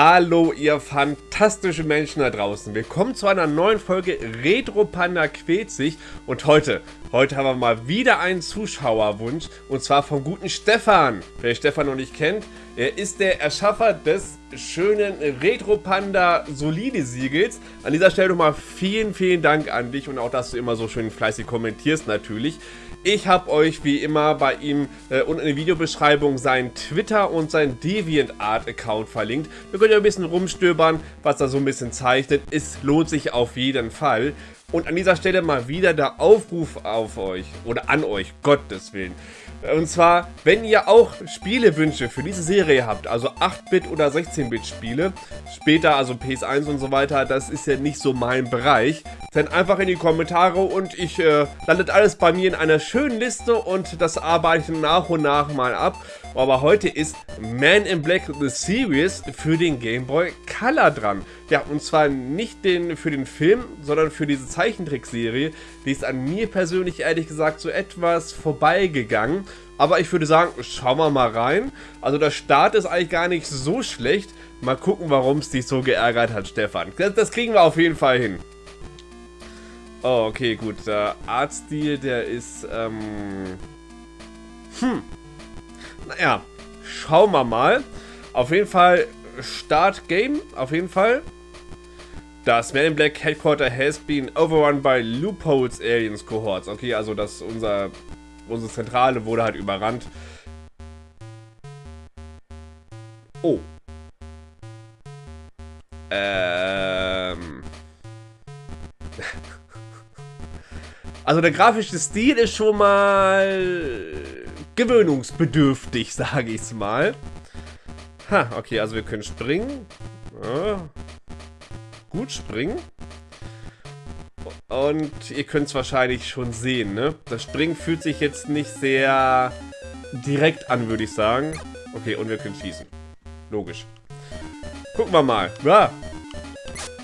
Hallo ihr fantastischen Menschen da draußen. Willkommen zu einer neuen Folge Retro Panda quält sich. Und heute, heute haben wir mal wieder einen Zuschauerwunsch. Und zwar vom guten Stefan. Wer Stefan noch nicht kennt, er ist der Erschaffer des schönen Retro Panda Solide Siegels. An dieser Stelle nochmal vielen, vielen Dank an dich und auch, dass du immer so schön fleißig kommentierst natürlich. Ich habe euch wie immer bei ihm äh, unten in der Videobeschreibung sein Twitter und sein DeviantArt-Account verlinkt. Da könnt ihr ein bisschen rumstöbern, was er so ein bisschen zeichnet. Es lohnt sich auf jeden Fall. Und an dieser Stelle mal wieder der Aufruf auf euch oder an euch, Gottes Willen. Und zwar, wenn ihr auch Spielewünsche für diese Serie habt, also 8-Bit oder 16-Bit Spiele, später also PS1 und so weiter, das ist ja nicht so mein Bereich, dann einfach in die Kommentare und ich äh, landet alles bei mir in einer schönen Liste und das arbeite ich nach und nach mal ab. Aber heute ist Man in Black The Series für den Game Boy Color dran. Ja, und zwar nicht den, für den Film, sondern für diese Zeichentrickserie. Die ist an mir persönlich ehrlich gesagt so etwas vorbeigegangen. Aber ich würde sagen, schauen wir mal rein. Also der Start ist eigentlich gar nicht so schlecht. Mal gucken, warum es dich so geärgert hat, Stefan. Das, das kriegen wir auf jeden Fall hin. Oh, okay, gut. Der Artstil, der ist, ähm... Hm. Naja, schauen wir mal. Auf jeden Fall Start Game, auf jeden Fall. Das Man in Black Headquarter has been overrun by Loopholes Aliens Cohorts. Okay, also das unser unsere Zentrale wurde halt überrannt. Oh. Ähm. Also der grafische Stil ist schon mal gewöhnungsbedürftig, sage ich es mal. Ha, okay, also wir können springen. Ja. Gut springen. Und ihr könnt es wahrscheinlich schon sehen, ne? Das Springen fühlt sich jetzt nicht sehr direkt an, würde ich sagen. Okay, und wir können schießen. Logisch. Gucken wir mal. Ah!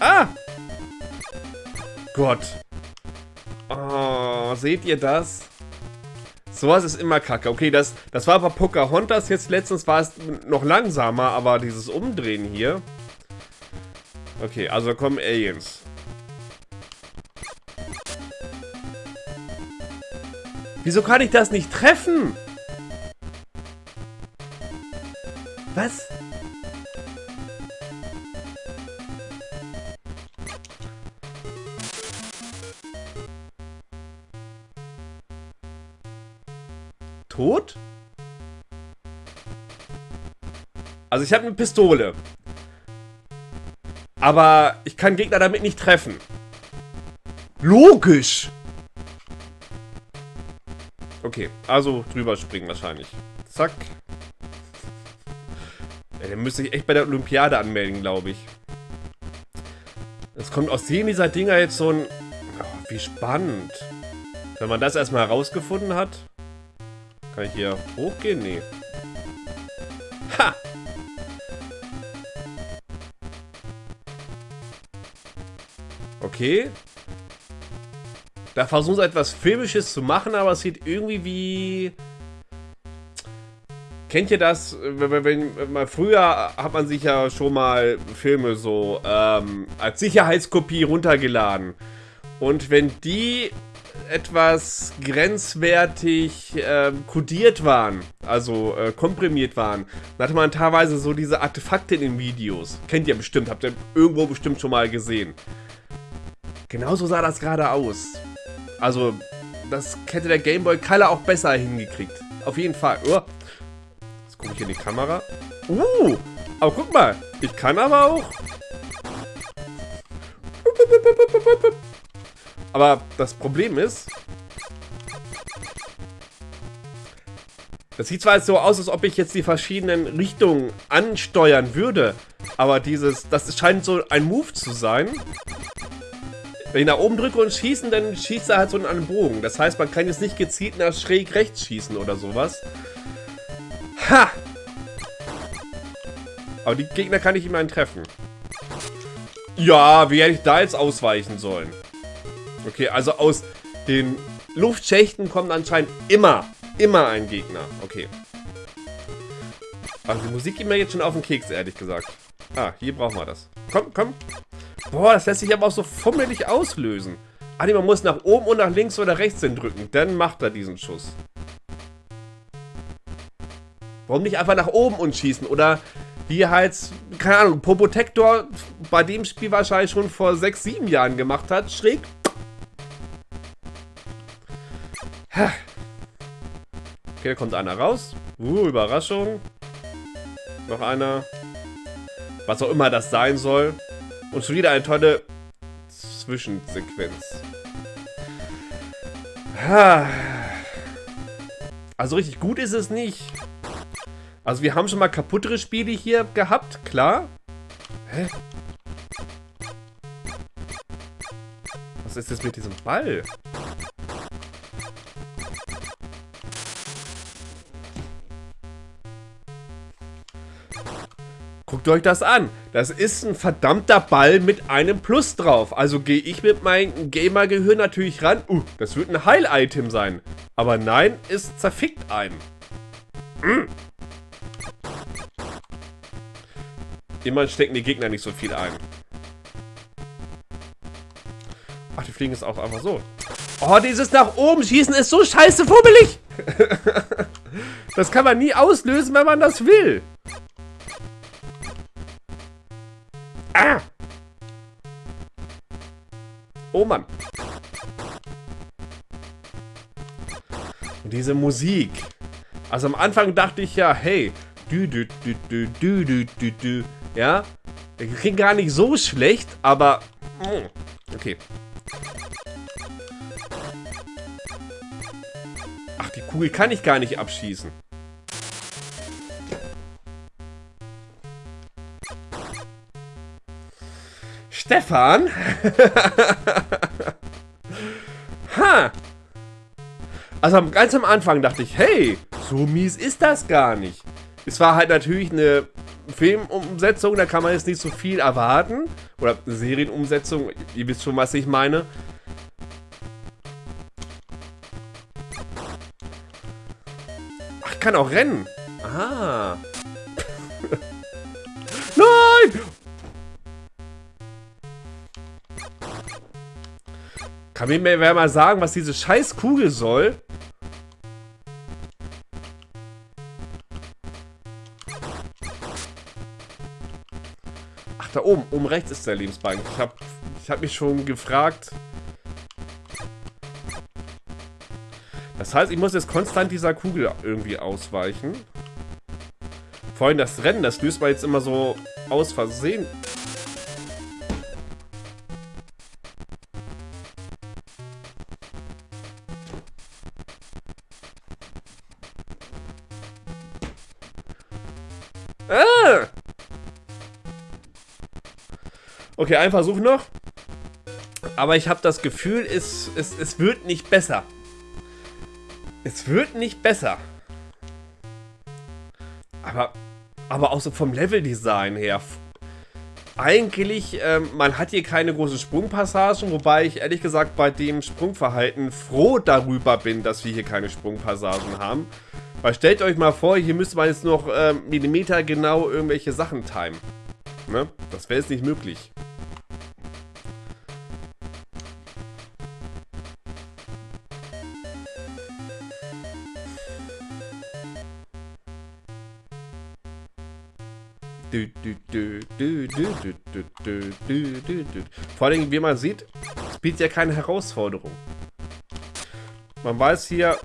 Ah! Gott. Oh, seht ihr das? Sowas ist immer kacke. Okay, das, das war bei Pocahontas. Jetzt letztens war es noch langsamer, aber dieses Umdrehen hier. Okay, also kommen Aliens. Wieso kann ich das nicht treffen? Was? Tot? Also ich habe eine Pistole. Aber ich kann Gegner damit nicht treffen. Logisch! Okay, also drüber springen wahrscheinlich. Zack. Ja, den müsste ich echt bei der Olympiade anmelden, glaube ich. Es kommt aus jedem dieser Dinger jetzt so ein... Oh, wie spannend. Wenn man das erstmal herausgefunden hat. Kann ich hier hochgehen? Nee. Okay. Da versuchen sie etwas Filmisches zu machen, aber es sieht irgendwie wie... Kennt ihr das? Wenn, wenn, mal früher hat man sich ja schon mal Filme so ähm, als Sicherheitskopie runtergeladen. Und wenn die etwas grenzwertig äh, kodiert waren, also äh, komprimiert waren, dann hatte man teilweise so diese Artefakte in den Videos. Kennt ihr bestimmt, habt ihr irgendwo bestimmt schon mal gesehen. Genauso sah das gerade aus. Also, das hätte der Gameboy Color auch besser hingekriegt. Auf jeden Fall. Oh. Jetzt gucke ich in die Kamera. Uh, aber guck mal. Ich kann aber auch... Aber das Problem ist... Das sieht zwar so aus, als ob ich jetzt die verschiedenen Richtungen ansteuern würde, aber dieses, das scheint so ein Move zu sein, wenn ich nach oben drücke und schießen, dann schießt er halt so in einen Bogen. Das heißt, man kann jetzt nicht gezielt nach schräg rechts schießen oder sowas. Ha! Aber die Gegner kann ich immerhin treffen. Ja, wie hätte ich da jetzt ausweichen sollen? Okay, also aus den Luftschächten kommt anscheinend immer, immer ein Gegner. Okay. Also die Musik geht mir jetzt schon auf den Keks, ehrlich gesagt. Ah, hier brauchen wir das. Komm, komm. Boah, das lässt sich aber auch so fummelig auslösen. Ah, nee, man muss nach oben und nach links oder rechts hin drücken. Dann macht er diesen Schuss. Warum nicht einfach nach oben und schießen? Oder wie halt, keine Ahnung, Probotector bei dem Spiel wahrscheinlich schon vor 6, 7 Jahren gemacht hat. Schräg. Okay, da kommt einer raus. Uh, Überraschung. Noch einer. Was auch immer das sein soll. Und schon wieder eine tolle Zwischensequenz. Also richtig gut ist es nicht. Also wir haben schon mal kaputtere Spiele hier gehabt, klar. Hä? Was ist das mit diesem Ball? Guckt euch das an. Das ist ein verdammter Ball mit einem Plus drauf. Also gehe ich mit meinem Gamer-Gehirn natürlich ran. Uh, das wird ein Heil-Item sein. Aber nein, es zerfickt einen. Mm. Immerhin stecken die Gegner nicht so viel ein. Ach, die fliegen jetzt auch einfach so. Oh, dieses nach oben schießen ist so scheiße fummelig. das kann man nie auslösen, wenn man das will. Ah! Oh Mann. Und diese Musik. Also am Anfang dachte ich ja, hey, du, du, du, du, du, du, du, du, ja. Der klingt gar nicht so schlecht, aber, mm, okay. Ach, die Kugel kann ich gar nicht abschießen. Stefan? ha! Also ganz am Anfang dachte ich, hey, so mies ist das gar nicht. Es war halt natürlich eine Filmumsetzung, da kann man jetzt nicht so viel erwarten. Oder Serienumsetzung, ihr wisst schon, was ich meine. Ach, ich kann auch rennen. Ah. Nein! Kann mir wer mal sagen, was diese scheiß Kugel soll? Ach, da oben. Oben rechts ist der Lebensbalken. Ich habe ich hab mich schon gefragt. Das heißt, ich muss jetzt konstant dieser Kugel irgendwie ausweichen. Vor allem das Rennen, das löst man jetzt immer so aus Versehen Okay, ein Versuch noch. Aber ich habe das Gefühl, es, es, es wird nicht besser. Es wird nicht besser. Aber, aber auch so vom Leveldesign her. Eigentlich, ähm, man hat hier keine großen Sprungpassagen, wobei ich ehrlich gesagt bei dem Sprungverhalten froh darüber bin, dass wir hier keine Sprungpassagen haben. Weil stellt euch mal vor, hier müsste man jetzt noch äh, Millimeter genau irgendwelche Sachen timen. Ne? Das wäre jetzt nicht möglich. Vor allem, wie man sieht, es bietet ja keine Herausforderung. Man weiß hier,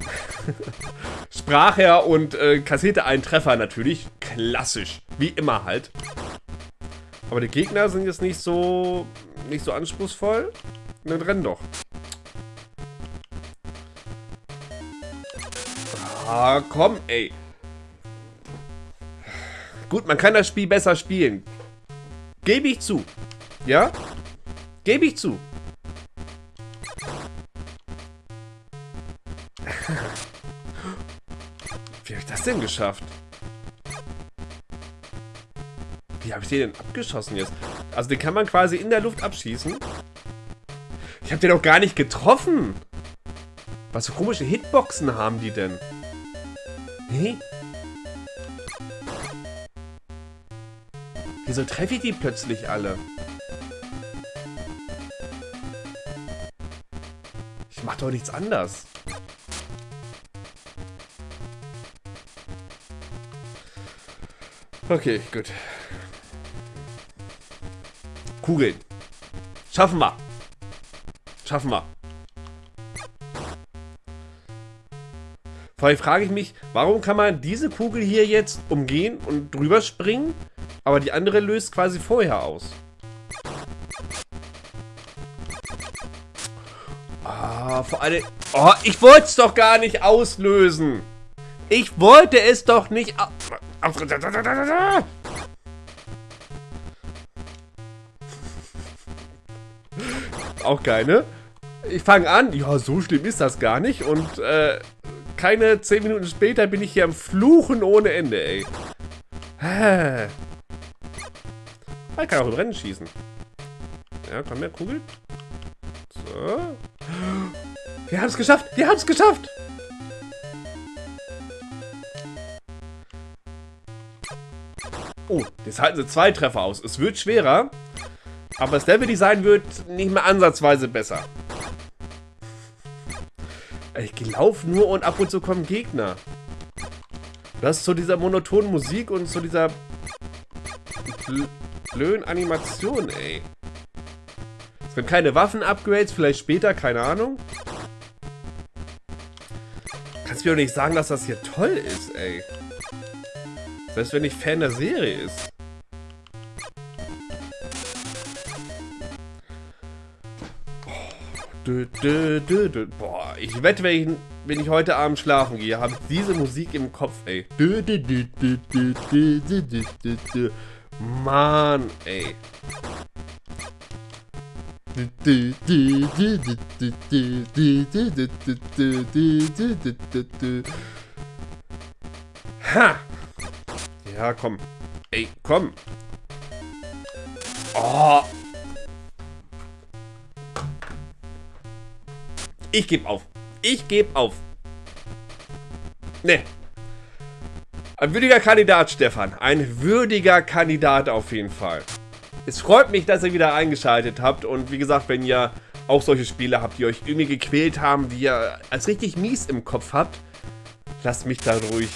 sprach er und äh, kassierte einen Treffer natürlich. Klassisch. Wie immer halt. Aber die Gegner sind jetzt nicht so nicht so anspruchsvoll. Dann rennen doch. Ah, komm, ey. Gut, man kann das Spiel besser spielen. Gebe ich zu. Ja? Gebe ich zu. Wie habe ich das denn geschafft? Wie habe ich den denn abgeschossen jetzt? Also den kann man quasi in der Luft abschießen. Ich habe den doch gar nicht getroffen. Was für komische Hitboxen haben die denn? Nee? Wieso treffe ich die plötzlich alle? Ich mach doch nichts anders. Okay, gut. Kugeln. Schaffen wir. Schaffen wir. Vor allem frage ich mich, warum kann man diese Kugel hier jetzt umgehen und drüber springen, aber die andere löst quasi vorher aus? Ah, vor allem... Oh, ich wollte es doch gar nicht auslösen. Ich wollte es doch nicht... Auch geil, ne? Ich fange an, ja, so schlimm ist das gar nicht und äh, keine 10 Minuten später bin ich hier am Fluchen ohne Ende, ey. Hä? Ich kann auch im Rennen schießen. Ja, komm her, Kugel. So. Wir haben es geschafft! Wir haben es geschafft! Oh, jetzt halten sie zwei Treffer aus. Es wird schwerer, aber das Level-Design wird nicht mehr ansatzweise besser. Ich laufe nur und ab und zu kommen Gegner. Das ist zu dieser monotonen Musik und zu dieser blöden Animation, ey. Es sind keine Waffen-Upgrades, vielleicht später, keine Ahnung. Kannst mir doch nicht sagen, dass das hier toll ist, ey. Selbst wenn ich Fan der Serie ist. Dö, dö, dö, Boah, ich wette, wenn ich, wenn ich heute Abend schlafen gehe, habe ich diese Musik im Kopf, ey. Mann, ey. Ha! Ja, komm. Ey, komm. Oh, Ich gebe auf. Ich gebe auf. Ne. Ein würdiger Kandidat, Stefan. Ein würdiger Kandidat auf jeden Fall. Es freut mich, dass ihr wieder eingeschaltet habt. Und wie gesagt, wenn ihr auch solche Spiele habt, die euch irgendwie gequält haben, die ihr als richtig mies im Kopf habt, lasst mich da ruhig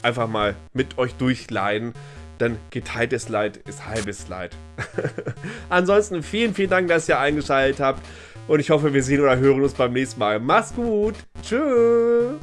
einfach mal mit euch durchleiden. Denn geteiltes Leid ist halbes Leid. Ansonsten vielen, vielen Dank, dass ihr eingeschaltet habt. Und ich hoffe, wir sehen oder hören uns beim nächsten Mal. Mach's gut. Tschüss.